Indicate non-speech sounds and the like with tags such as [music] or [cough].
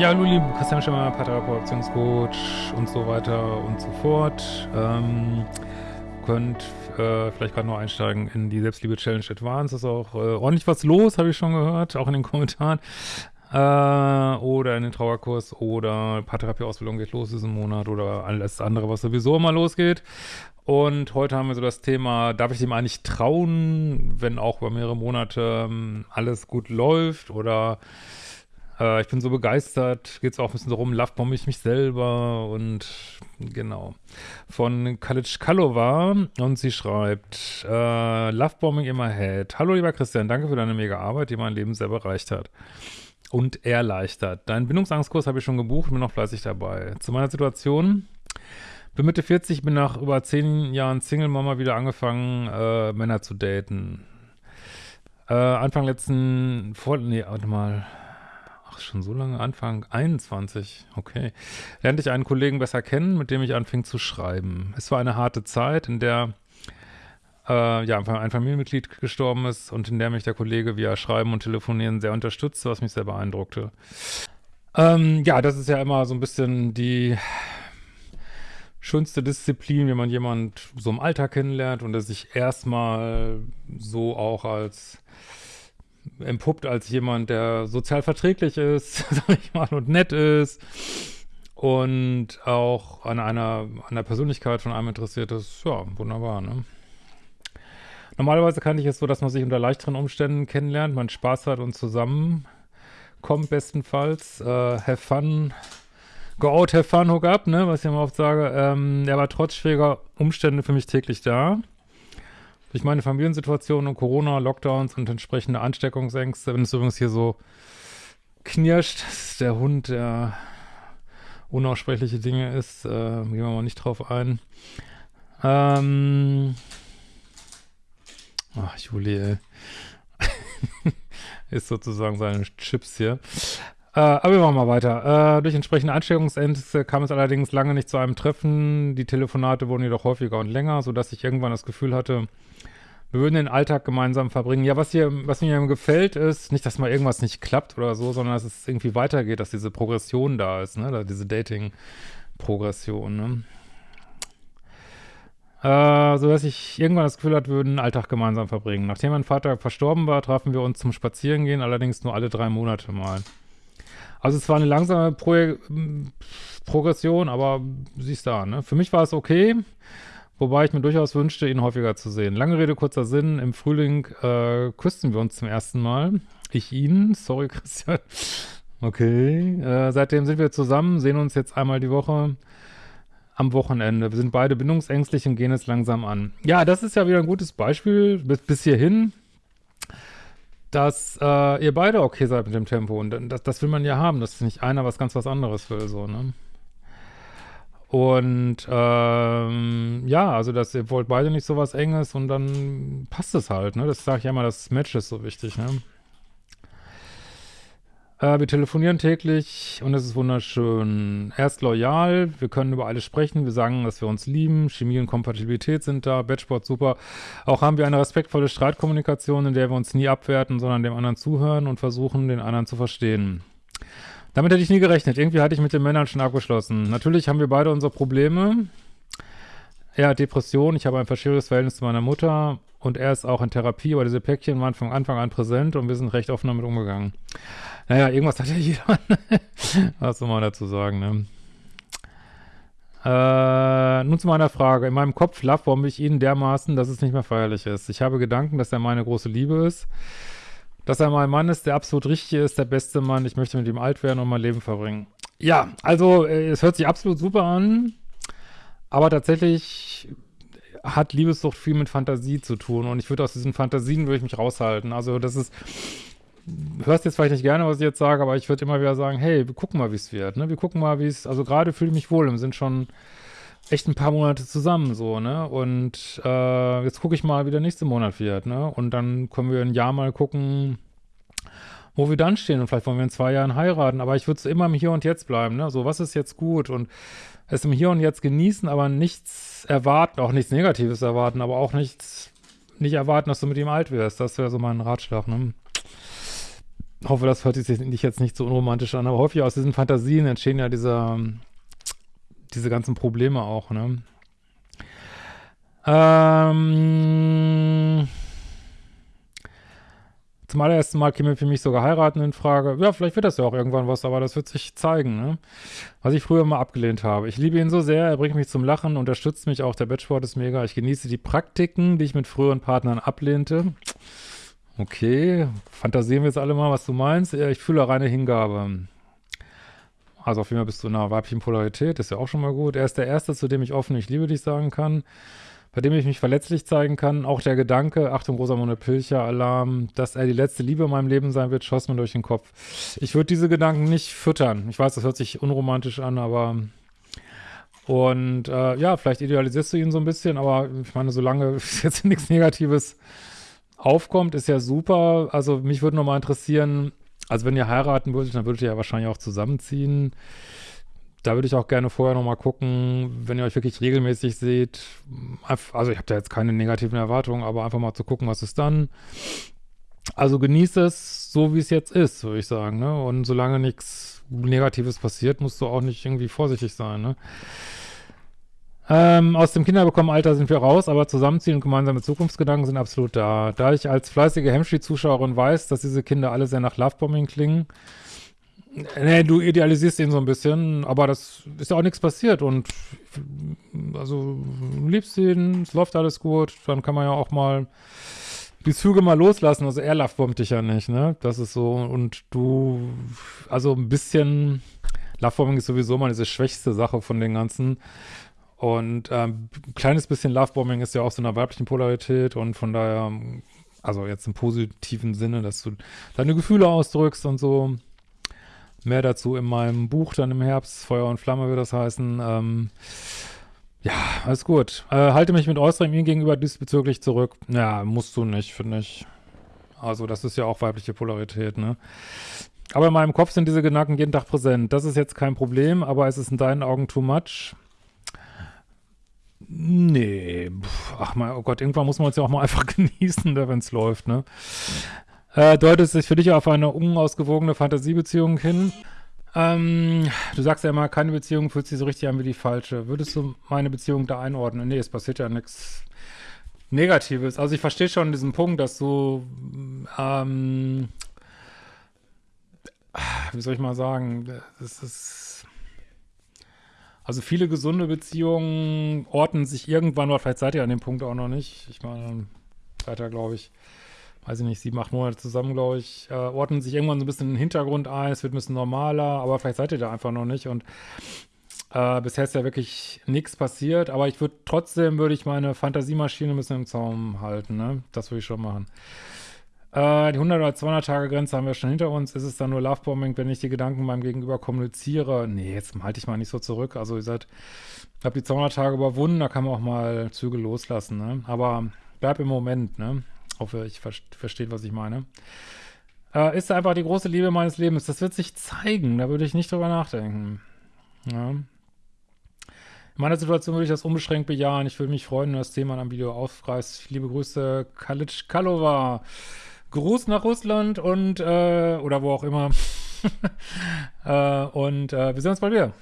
Ja, hallo liebe Christian Schimmer, Paartherapeut, Beziehungscoach und so weiter und so fort. Ähm, könnt äh, vielleicht gerade noch einsteigen in die Selbstliebe-Challenge Advance. Ist auch äh, ordentlich was los, habe ich schon gehört, auch in den Kommentaren. Äh, oder in den Trauerkurs oder Paartherapie-Ausbildung geht los diesen Monat oder alles andere, was sowieso immer losgeht. Und heute haben wir so das Thema, darf ich dem eigentlich trauen, wenn auch über mehrere Monate ähm, alles gut läuft oder äh, ich bin so begeistert, geht es auch ein bisschen darum, lovebombe ich mich selber und genau. Von Kalic Kalova und sie schreibt, äh, Lovebombing in my head. Hallo lieber Christian, danke für deine mega Arbeit, die mein Leben sehr bereicht hat und erleichtert. Deinen Bindungsangstkurs habe ich schon gebucht, bin noch fleißig dabei. Zu meiner Situation, bin Mitte 40, bin nach über zehn Jahren Single-Mama wieder angefangen, äh, Männer zu daten. Äh, Anfang letzten, vor, nee, warte mal, Ach, schon so lange Anfang 21. Okay. Lernte ich einen Kollegen besser kennen, mit dem ich anfing zu schreiben. Es war eine harte Zeit, in der äh, ja, ein Familienmitglied gestorben ist und in der mich der Kollege via Schreiben und Telefonieren sehr unterstützte, was mich sehr beeindruckte. Ähm, ja, das ist ja immer so ein bisschen die schönste Disziplin, wenn man jemand so im Alltag kennenlernt und er sich erstmal so auch als empuppt als jemand, der sozial verträglich ist, [laughs] sag ich mal, und nett ist und auch an einer, an der Persönlichkeit von einem interessiert ist, ja, wunderbar, ne? Normalerweise kannte ich es so, dass man sich unter leichteren Umständen kennenlernt, man Spaß hat und zusammenkommt bestenfalls. Äh, have fun, go out, have fun, hook up, ne, was ich immer oft sage. Ähm, er war trotz schwieriger Umstände für mich täglich da. Durch meine Familiensituation und Corona, Lockdowns und entsprechende Ansteckungsängste, wenn es übrigens hier so knirscht, [laughs] ist der Hund, der unaussprechliche Dinge ist, äh, gehen wir mal nicht drauf ein. Ähm, ach, Juli, [laughs] ist sozusagen seine Chips hier. Äh, aber wir machen mal weiter. Äh, durch entsprechende Ansteckungsängste kam es allerdings lange nicht zu einem Treffen. Die Telefonate wurden jedoch häufiger und länger, sodass ich irgendwann das Gefühl hatte, wir würden den Alltag gemeinsam verbringen. Ja, was hier, was mir gefällt, ist nicht, dass mal irgendwas nicht klappt oder so, sondern dass es irgendwie weitergeht, dass diese Progression da ist, ne, diese Dating-Progression, ne. Äh, so dass ich irgendwann das Gefühl hatte, wir würden den Alltag gemeinsam verbringen. Nachdem mein Vater verstorben war, trafen wir uns zum Spazierengehen, allerdings nur alle drei Monate mal. Also es war eine langsame Pro Progression, aber siehst da, ne? Für mich war es okay. Wobei ich mir durchaus wünschte, ihn häufiger zu sehen. Lange Rede, kurzer Sinn. Im Frühling äh, küssten wir uns zum ersten Mal. Ich ihn. Sorry, [laughs] Christian. Okay. Äh, seitdem sind wir zusammen, sehen uns jetzt einmal die Woche am Wochenende. Wir sind beide bindungsängstlich und gehen es langsam an. Ja, das ist ja wieder ein gutes Beispiel bis, bis hierhin, dass äh, ihr beide okay seid mit dem Tempo. Und das, das will man ja haben, dass nicht einer was ganz was anderes will, so, ne? Und ähm, ja, also dass ihr wollt beide nicht so was Enges und dann passt es halt, ne? Das sage ich ja immer, das Match ist so wichtig, ne? Äh, wir telefonieren täglich und es ist wunderschön. Er ist loyal, wir können über alles sprechen, wir sagen, dass wir uns lieben, Chemie und Kompatibilität sind da, Batchboard super. Auch haben wir eine respektvolle Streitkommunikation, in der wir uns nie abwerten, sondern dem anderen zuhören und versuchen, den anderen zu verstehen. Damit hätte ich nie gerechnet. Irgendwie hatte ich mit den Männern schon abgeschlossen. Natürlich haben wir beide unsere Probleme. Er hat Depression, ich habe ein verschiedenes Verhältnis zu meiner Mutter und er ist auch in Therapie, aber diese Päckchen waren von Anfang an präsent und wir sind recht offen damit umgegangen. Naja, irgendwas hat ja jeder. [laughs] Was soll man dazu sagen, ne? Äh, nun zu meiner Frage. In meinem Kopf lovebombe ich ihn dermaßen, dass es nicht mehr feierlich ist. Ich habe Gedanken, dass er meine große Liebe ist dass er mein Mann ist, der absolut richtige ist, der beste Mann. Ich möchte mit ihm alt werden und mein Leben verbringen. Ja, also äh, es hört sich absolut super an, aber tatsächlich hat Liebessucht viel mit Fantasie zu tun und ich würde aus diesen Fantasien würde ich mich raushalten. Also das ist, hörst jetzt vielleicht nicht gerne, was ich jetzt sage, aber ich würde immer wieder sagen, hey, wir gucken mal, wie es wird, ne? Wir gucken mal, wie es, also gerade fühle ich mich wohl, wir sind schon echt ein paar Monate zusammen, so, ne? Und äh, jetzt gucke ich mal, wie der nächste Monat wird, ne? Und dann können wir ein Jahr mal gucken, wo wir dann stehen. Und vielleicht wollen wir in zwei Jahren heiraten. Aber ich würde immer im Hier und Jetzt bleiben, ne? So, was ist jetzt gut? Und es im Hier und Jetzt genießen, aber nichts erwarten, auch nichts Negatives erwarten, aber auch nichts, nicht erwarten, dass du mit ihm alt wirst. Das wäre so mein Ratschlag, ne? Hoffe, das hört sich jetzt nicht so unromantisch an, aber häufig aus diesen Fantasien entstehen ja diese, diese ganzen Probleme auch, ne? Ähm, zum allerersten Mal käme für mich sogar heiraten in Frage. Ja, vielleicht wird das ja auch irgendwann was, aber das wird sich zeigen, ne? Was ich früher mal abgelehnt habe. Ich liebe ihn so sehr, er bringt mich zum Lachen, unterstützt mich auch, der Bettsport ist mega. Ich genieße die Praktiken, die ich mit früheren Partnern ablehnte. Okay, fantasieren wir jetzt alle mal, was du meinst. Ich fühle reine Hingabe. Also auf jeden Fall bist du in einer weiblichen Polarität, ist ja auch schon mal gut. Er ist der Erste, zu dem ich offen ich liebe dich sagen kann, bei dem ich mich verletzlich zeigen kann. Auch der Gedanke, Achtung, Rosamunde Pilcher, Alarm, dass er die letzte Liebe in meinem Leben sein wird, schoss mir durch den Kopf. Ich würde diese Gedanken nicht füttern. Ich weiß, das hört sich unromantisch an, aber und äh, ja, vielleicht idealisierst du ihn so ein bisschen, aber ich meine, solange [laughs] jetzt nichts Negatives aufkommt, ist ja super. Also mich würde nochmal interessieren, also wenn ihr heiraten würdet, dann würdet ihr ja wahrscheinlich auch zusammenziehen. Da würde ich auch gerne vorher nochmal gucken, wenn ihr euch wirklich regelmäßig seht. Also ich habe da jetzt keine negativen Erwartungen, aber einfach mal zu gucken, was ist dann. Also genießt es so, wie es jetzt ist, würde ich sagen. Ne? Und solange nichts Negatives passiert, musst du auch nicht irgendwie vorsichtig sein. Ne? Ähm, aus dem Kinderbekommenalter sind wir raus, aber Zusammenziehen und gemeinsame Zukunftsgedanken sind absolut da. Da ich als fleißige Hemmschi-Zuschauerin weiß, dass diese Kinder alle sehr nach Lovebombing klingen, nee, du idealisierst ihn so ein bisschen, aber das ist ja auch nichts passiert und also liebst ihn, es läuft alles gut, dann kann man ja auch mal die Züge mal loslassen, also er lovebombt dich ja nicht, ne, das ist so und du, also ein bisschen, Lovebombing ist sowieso mal diese schwächste Sache von den ganzen, und ähm, ein kleines bisschen Lovebombing ist ja auch so eine weiblichen Polarität und von daher, also jetzt im positiven Sinne, dass du deine Gefühle ausdrückst und so. Mehr dazu in meinem Buch dann im Herbst, Feuer und Flamme wird das heißen. Ähm, ja, alles gut. Äh, halte mich mit äußerem ihm gegenüber diesbezüglich zurück. Ja, musst du nicht, finde ich. Also das ist ja auch weibliche Polarität, ne? Aber in meinem Kopf sind diese Gedanken jeden Tag präsent. Das ist jetzt kein Problem, aber es ist in deinen Augen too much. Nee, ach mal, oh Gott, irgendwann muss man es ja auch mal [laughs] einfach genießen, wenn es läuft, ne? Äh, deutet sich für dich auf eine unausgewogene Fantasiebeziehung hin? Ähm, du sagst ja immer, keine Beziehung fühlt sich so richtig an wie die falsche. Würdest du meine Beziehung da einordnen? Nee, es passiert ja nichts Negatives. Also ich verstehe schon diesen Punkt, dass du, ähm, wie soll ich mal sagen, das ist also viele gesunde Beziehungen ordnen sich irgendwann, oder vielleicht seid ihr an dem Punkt auch noch nicht. Ich meine, ihr, glaube ich, weiß ich nicht, sieben, acht Monate zusammen, glaube ich, äh, ordnen sich irgendwann so ein bisschen in den Hintergrund ein, es wird ein bisschen normaler, aber vielleicht seid ihr da einfach noch nicht und äh, bisher ist ja wirklich nichts passiert, aber ich würde trotzdem, würde ich meine Fantasiemaschine ein bisschen im Zaum halten, ne? Das würde ich schon machen. Äh, die 100 oder 200 Tage Grenze haben wir schon hinter uns. Ist es dann nur Lovebombing, wenn ich die Gedanken meinem Gegenüber kommuniziere? Nee, jetzt halte ich mal nicht so zurück. Also ihr seid, habt die 200 Tage überwunden, da kann man auch mal Züge loslassen, ne? Aber bleib im Moment, ne? Hoffe, ich ver versteht, was ich meine. Äh, ist einfach die große Liebe meines Lebens. Das wird sich zeigen, da würde ich nicht drüber nachdenken. Ja. In meiner Situation würde ich das unbeschränkt bejahen. Ich würde mich freuen, wenn das Thema in einem Video aufgreift. Liebe Grüße, Kalic Kalova. Gruß nach Russland und, äh, oder wo auch immer. [laughs] äh, und äh, wir sehen uns bald wieder.